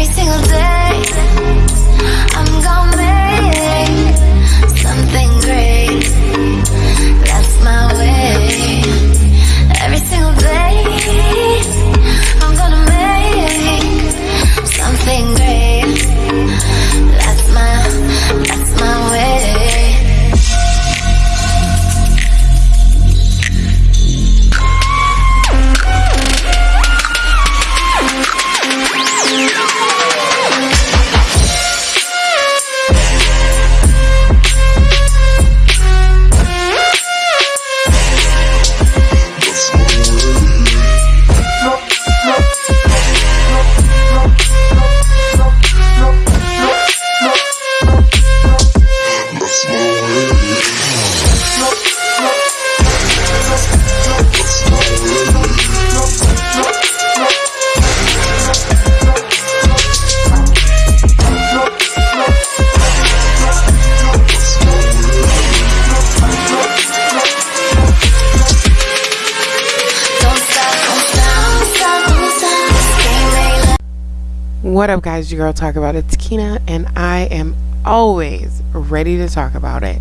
Every single day, I'm gonna What up, guys? Your girl talk about it's Kina, and I am always ready to talk about it.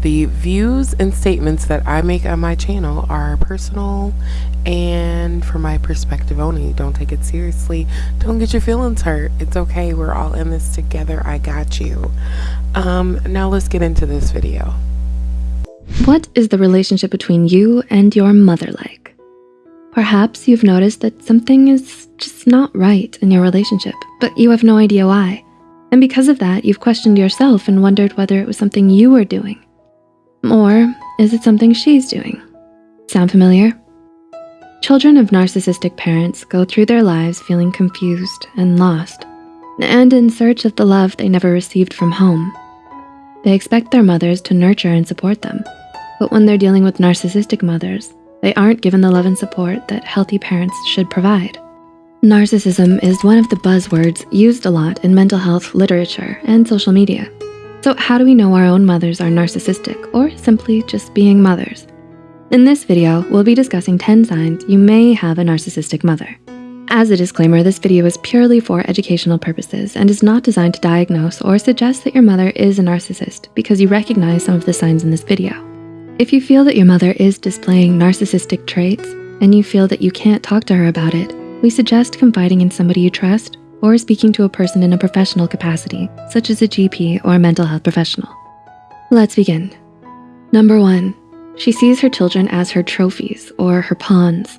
The views and statements that I make on my channel are personal and from my perspective only. Don't take it seriously. Don't get your feelings hurt. It's okay. We're all in this together. I got you. Um, now let's get into this video. What is the relationship between you and your mother like? Perhaps you've noticed that something is just not right in your relationship, but you have no idea why. And because of that, you've questioned yourself and wondered whether it was something you were doing. Or is it something she's doing? Sound familiar? Children of narcissistic parents go through their lives feeling confused and lost, and in search of the love they never received from home. They expect their mothers to nurture and support them. But when they're dealing with narcissistic mothers, they aren't given the love and support that healthy parents should provide. Narcissism is one of the buzzwords used a lot in mental health literature and social media. So how do we know our own mothers are narcissistic or simply just being mothers? In this video, we'll be discussing 10 signs you may have a narcissistic mother. As a disclaimer, this video is purely for educational purposes and is not designed to diagnose or suggest that your mother is a narcissist because you recognize some of the signs in this video. If you feel that your mother is displaying narcissistic traits and you feel that you can't talk to her about it, we suggest confiding in somebody you trust or speaking to a person in a professional capacity, such as a GP or a mental health professional. Let's begin. Number one, she sees her children as her trophies or her pawns.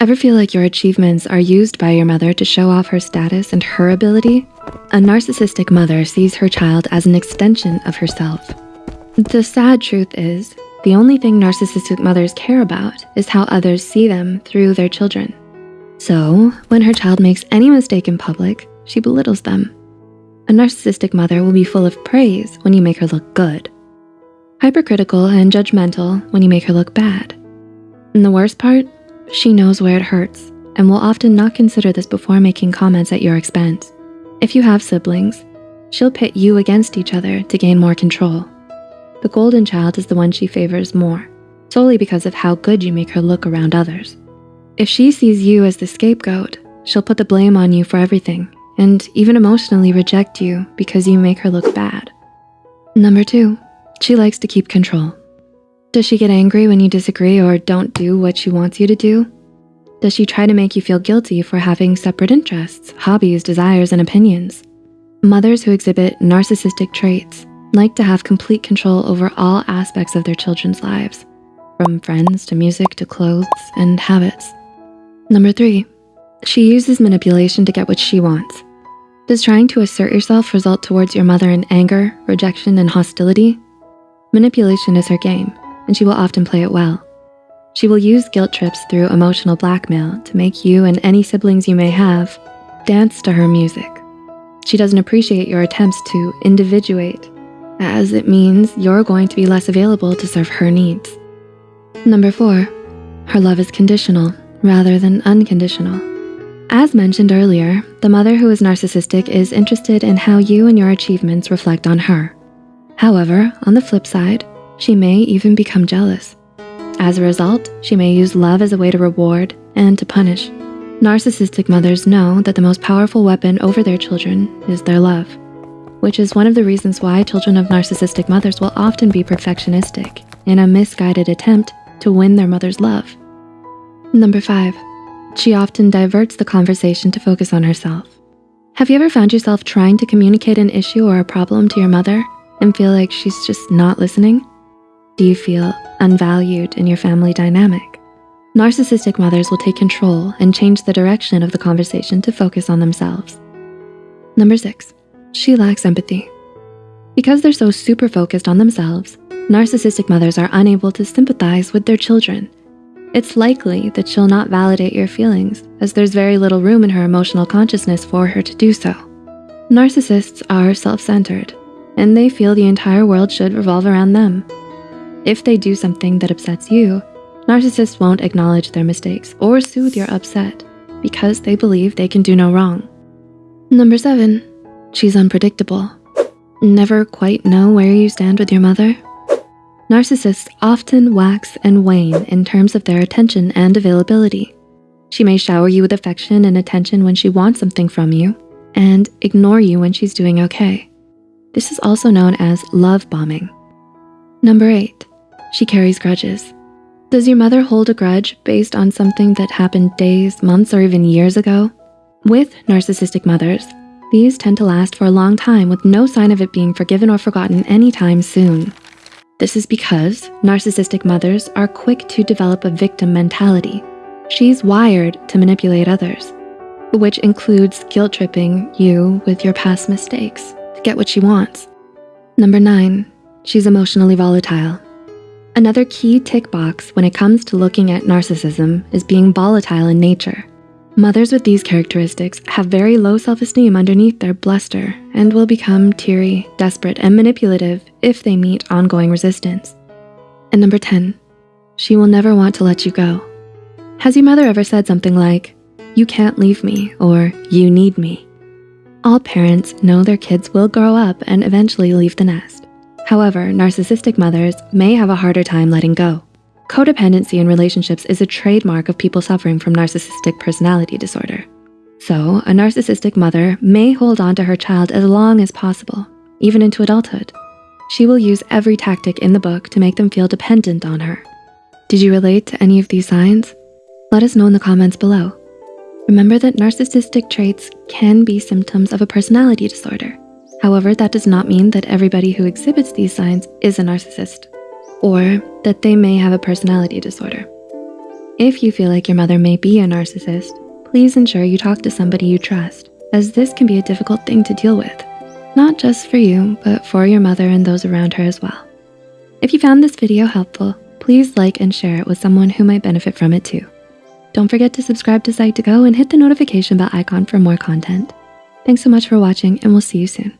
Ever feel like your achievements are used by your mother to show off her status and her ability? A narcissistic mother sees her child as an extension of herself. The sad truth is, the only thing narcissistic mothers care about is how others see them through their children. So, when her child makes any mistake in public, she belittles them. A narcissistic mother will be full of praise when you make her look good, hypercritical and judgmental when you make her look bad. And the worst part, she knows where it hurts and will often not consider this before making comments at your expense. If you have siblings, she'll pit you against each other to gain more control. The golden child is the one she favors more, solely because of how good you make her look around others. If she sees you as the scapegoat, she'll put the blame on you for everything and even emotionally reject you because you make her look bad. Number two, she likes to keep control. Does she get angry when you disagree or don't do what she wants you to do? Does she try to make you feel guilty for having separate interests, hobbies, desires, and opinions? Mothers who exhibit narcissistic traits like to have complete control over all aspects of their children's lives, from friends to music to clothes and habits. Number three, she uses manipulation to get what she wants. Does trying to assert yourself result towards your mother in anger, rejection, and hostility? Manipulation is her game, and she will often play it well. She will use guilt trips through emotional blackmail to make you and any siblings you may have dance to her music. She doesn't appreciate your attempts to individuate, as it means you're going to be less available to serve her needs. Number four, her love is conditional rather than unconditional. As mentioned earlier, the mother who is narcissistic is interested in how you and your achievements reflect on her. However, on the flip side, she may even become jealous. As a result, she may use love as a way to reward and to punish. Narcissistic mothers know that the most powerful weapon over their children is their love, which is one of the reasons why children of narcissistic mothers will often be perfectionistic in a misguided attempt to win their mother's love. Number five, she often diverts the conversation to focus on herself. Have you ever found yourself trying to communicate an issue or a problem to your mother and feel like she's just not listening? Do you feel unvalued in your family dynamic? Narcissistic mothers will take control and change the direction of the conversation to focus on themselves. Number six, she lacks empathy. Because they're so super focused on themselves, narcissistic mothers are unable to sympathize with their children. It's likely that she'll not validate your feelings as there's very little room in her emotional consciousness for her to do so. Narcissists are self-centered and they feel the entire world should revolve around them. If they do something that upsets you, narcissists won't acknowledge their mistakes or soothe your upset because they believe they can do no wrong. Number seven, she's unpredictable. Never quite know where you stand with your mother? Narcissists often wax and wane in terms of their attention and availability. She may shower you with affection and attention when she wants something from you and ignore you when she's doing okay. This is also known as love bombing. Number eight, she carries grudges. Does your mother hold a grudge based on something that happened days, months, or even years ago? With narcissistic mothers, these tend to last for a long time with no sign of it being forgiven or forgotten anytime soon. This is because narcissistic mothers are quick to develop a victim mentality. She's wired to manipulate others, which includes guilt tripping you with your past mistakes to get what she wants. Number nine, she's emotionally volatile. Another key tick box when it comes to looking at narcissism is being volatile in nature. Mothers with these characteristics have very low self-esteem underneath their bluster and will become teary, desperate, and manipulative if they meet ongoing resistance. And number 10, she will never want to let you go. Has your mother ever said something like, you can't leave me, or you need me? All parents know their kids will grow up and eventually leave the nest. However, narcissistic mothers may have a harder time letting go. Codependency in relationships is a trademark of people suffering from narcissistic personality disorder. So a narcissistic mother may hold on to her child as long as possible, even into adulthood. She will use every tactic in the book to make them feel dependent on her. Did you relate to any of these signs? Let us know in the comments below. Remember that narcissistic traits can be symptoms of a personality disorder. However, that does not mean that everybody who exhibits these signs is a narcissist or that they may have a personality disorder. If you feel like your mother may be a narcissist, please ensure you talk to somebody you trust as this can be a difficult thing to deal with, not just for you, but for your mother and those around her as well. If you found this video helpful, please like and share it with someone who might benefit from it too. Don't forget to subscribe to Psych2Go and hit the notification bell icon for more content. Thanks so much for watching and we'll see you soon.